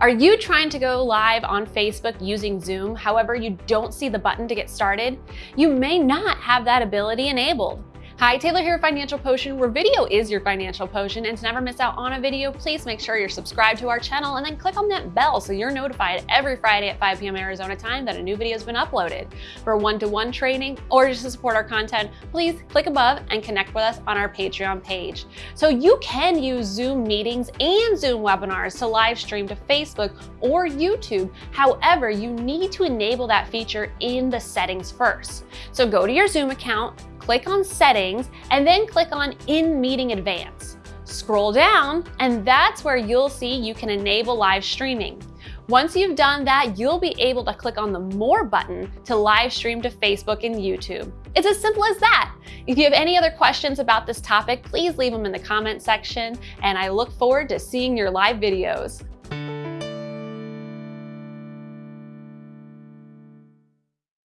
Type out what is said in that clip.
Are you trying to go live on Facebook using Zoom, however you don't see the button to get started? You may not have that ability enabled. Hi, Taylor here, Financial Potion, where video is your financial potion. And to never miss out on a video, please make sure you're subscribed to our channel and then click on that bell so you're notified every Friday at 5 p.m. Arizona time that a new video has been uploaded. For one-to-one -one training or just to support our content, please click above and connect with us on our Patreon page. So you can use Zoom meetings and Zoom webinars to live stream to Facebook or YouTube. However, you need to enable that feature in the settings first. So go to your Zoom account, click on Settings, and then click on In Meeting Advance. Scroll down, and that's where you'll see you can enable live streaming. Once you've done that, you'll be able to click on the More button to live stream to Facebook and YouTube. It's as simple as that. If you have any other questions about this topic, please leave them in the comment section, and I look forward to seeing your live videos.